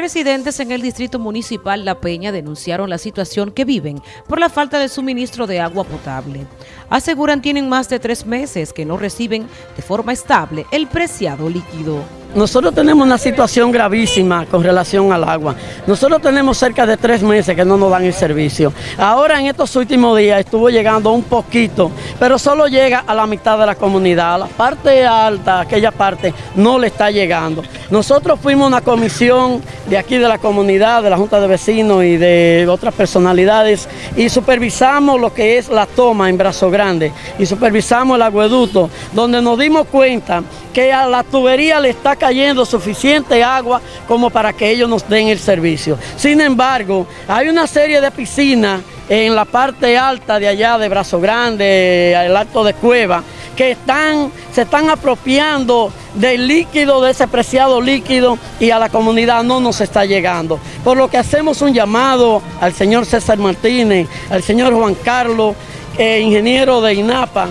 Residentes en el distrito municipal La Peña denunciaron la situación que viven por la falta de suministro de agua potable. Aseguran tienen más de tres meses que no reciben de forma estable el preciado líquido. Nosotros tenemos una situación gravísima con relación al agua. Nosotros tenemos cerca de tres meses que no nos dan el servicio. Ahora en estos últimos días estuvo llegando un poquito, pero solo llega a la mitad de la comunidad. A la parte alta, aquella parte, no le está llegando. Nosotros fuimos una comisión de aquí de la comunidad, de la Junta de Vecinos y de otras personalidades y supervisamos lo que es la toma en Brazo Grande y supervisamos el agueducto, donde nos dimos cuenta que a la tubería le está cayendo suficiente agua como para que ellos nos den el servicio. Sin embargo, hay una serie de piscinas en la parte alta de allá de Brazo Grande, el Alto de Cueva, que están, se están apropiando del líquido, de ese preciado líquido y a la comunidad no nos está llegando. Por lo que hacemos un llamado al señor César Martínez, al señor Juan Carlos, eh, ingeniero de INAPA,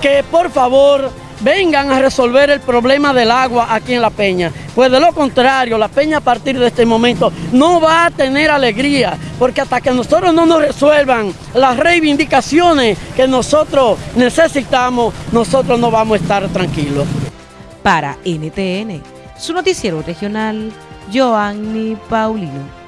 que por favor vengan a resolver el problema del agua aquí en La Peña. Pues de lo contrario, La Peña a partir de este momento no va a tener alegría, porque hasta que nosotros no nos resuelvan las reivindicaciones que nosotros necesitamos, nosotros no vamos a estar tranquilos. Para NTN, su noticiero regional, Joanny Paulino.